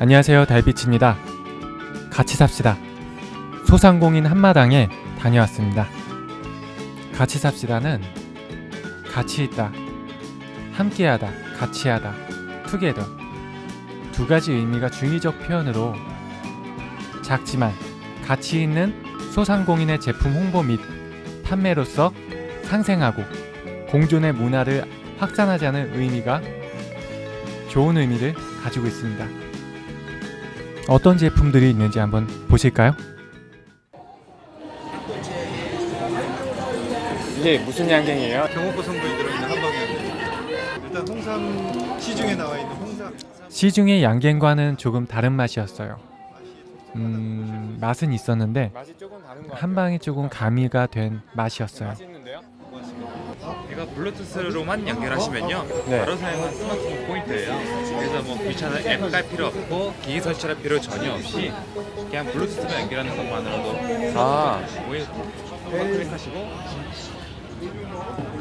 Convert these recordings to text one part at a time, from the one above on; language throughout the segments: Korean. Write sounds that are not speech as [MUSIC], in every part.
안녕하세요 달빛입니다. 같이 삽시다. 소상공인 한마당에 다녀왔습니다. 같이 삽시다는 같이 있다, 함께하다, 같이하다, 투게더 두 가지 의미가 중의적 표현으로 작지만 가치 있는 소상공인의 제품 홍보 및 판매로서 상생하고 공존의 문화를 확산하자는 의미가 좋은 의미를 가지고 있습니다. 어떤 제품들이 있는지 한번 보실까요? 이게 무슨 양갱이에요? 경호고 성분이 들어있는 한방향 일단 홍삼 시중에 나와 있는 홍삼 시중의 양갱과는 조금 다른 맛이었어요. 음, 맛은 있었는데 맛이 조금 다른 것한 방에 조금 가미가 된 맛이었어요. 맛있는데요? 이거 블루투스로만 연결하시면요 네. 바로 사용한 스마트폰 포인터예요 그래서 뭐 귀찮은 앱 깔 필요 없고 기기 설치할 필요 전혀 없이 그냥 블루투스만 연결하는 것만으로도 아. 한번 클릭하시고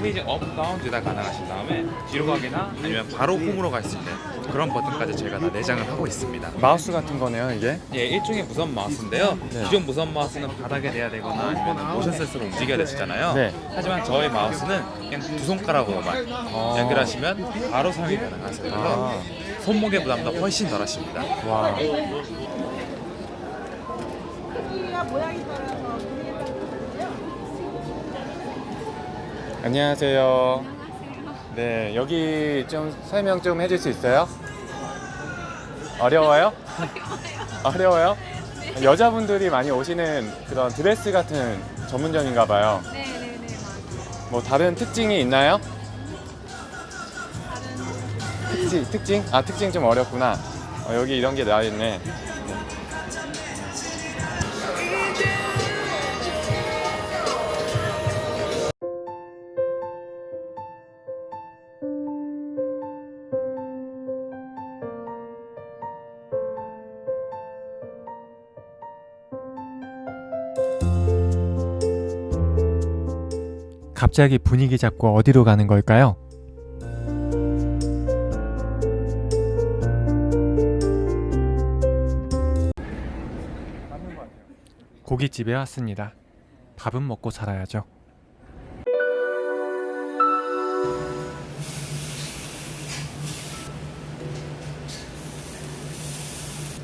page up, down 둘 다 가능하신 다음에 뒤로 가기나 아니면 바로 홈으로 갈 수 있는 그런 버튼까지 저희가 다 내장을 하고 있습니다 마우스 같은 거네요, 이게. 예, 일종의 무선 마우스인데요. 네. 기존 무선 마우스는 바닥에 대야 되거나 아니면 모션 센서로 움직여야 됐었잖아요. 네. 하지만 저희 마우스는 그냥 두 손가락으로만 연결하시면 바로 사용이 가능하세요. 아, 손목의 부담도 훨씬 덜하십니다. 와. 안녕하세요. 네, 여기 좀 설명 좀 해줄 수 있어요? 어려워요? 어려워요? 여자분들이 많이 오시는 그런 드레스 같은 전문점인가 봐요. 네 네 네 맞아요. 뭐 다른 특징이 있나요? 특징, 특징? 아 특징 좀 어렵구나. 어, 여기 이런 게 나와 있네. 갑자기 분위기 잡고 어디로 가는 걸까요? 고깃집에 왔습니다. 밥은 먹고 살아야죠.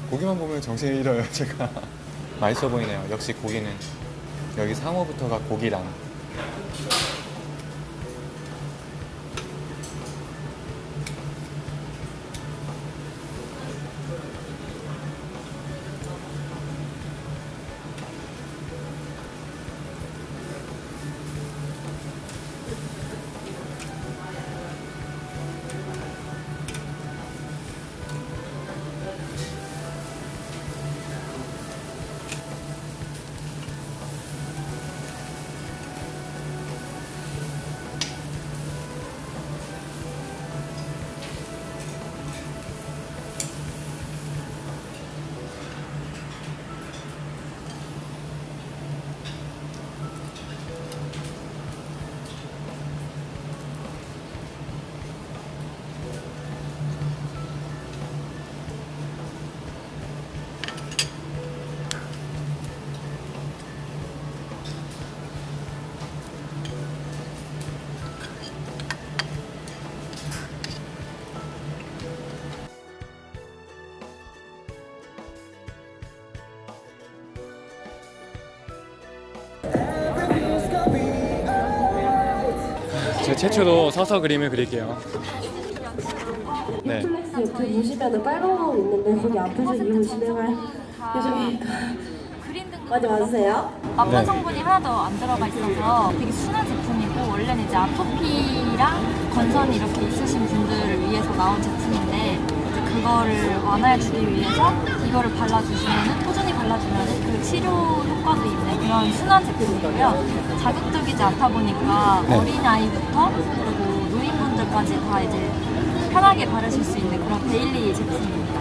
고기만 보면 정신이 잃어요, 제가. [LAUGHS] 맛있어 보이네요. 역시 고기는 여기 상어부터가 고기랑 제 최초로 서서 그림을 그릴게요. 네. 옆에 보시면은 빨간 거 있는데 거기 앞에서 이름을 진행할 예정이 맞아 맞으세요? 네. 성분이 하나도 안 들어가 있어서 되게 순한 제품이고 원래는 이제 아토피랑 건선이 이렇게 있으신 분들을 위해서 나온 제품인데 이제 그거를 완화해주기 위해서 이거를 발라주시면은 꾸준히 발라주면은 그 치료 효과도 있는 그런 순한 제품이고요. 자극적이지 않다 보니까 네. 어린 아이부터 그리고 노인분들까지 다 이제 편하게 바르실 수 있는 그런 daily 제품입니다.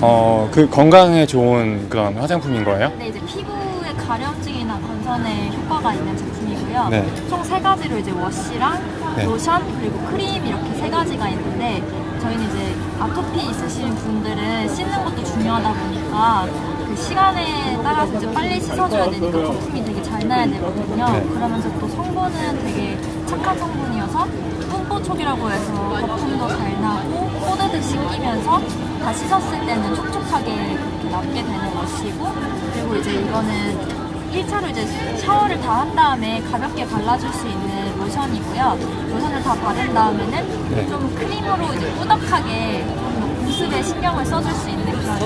어, 그 건강에 좋은 그런 화장품인 거예요? 근데 이제 피부의 가려움증이나 건선에 효과가 있는 제품이고요. 네. 총 세 가지로 이제 wash랑 네. 로션 그리고 크림 이렇게 세 가지가 있는데 저희는 이제 아토피 있으신 분들은 씻는 것도 중요하다 보니까 그 시간에 따라서 이제 빨리 씻어줘야 되니까 거품이 되게 잘 나야 되거든요. 네. 그러면서 또 성분은 되게 착한 성분이어서 뿜뽀촉이라고 해서 거품도 잘 나고 뽀드득 씻기면서 다 씻었을 때는 촉촉하게 그렇게 남게 되는 것이고 그리고 이제 이거는 1차로 이제 샤워를 다 한 다음에 가볍게 발라줄 수 있는 로션이고요. 로션을 다 바른 다음에는 네. 좀 크림으로 이제 꾸덕하게 좀 보습에 신경을 써줄 수 있는 그런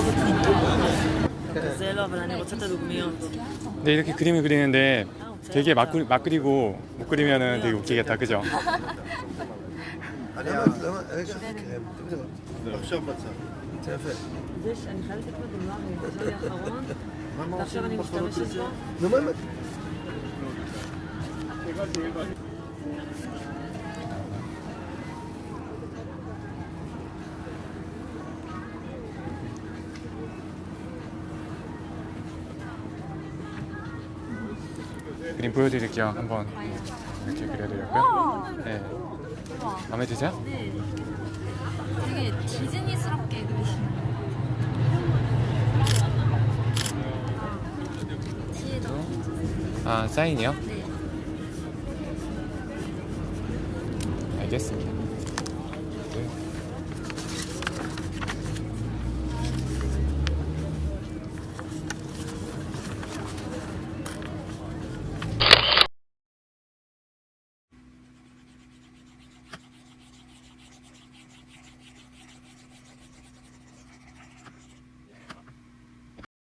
네 이렇게 그림을 그리는데 되게 막, 그리, 막 그리고 못 그리면은 되게 웃기겠다 그죠? ليش انا خليت اخذ دماغي من الاخرون ما ما مش تمشي 그림 보여드릴게요. 한번 이렇게 그려드렸고요. 와, 네. 마음에 드세요? 네. 되게 디즈니스럽게 그리시는 아 사인이요? 네. 알겠습니다.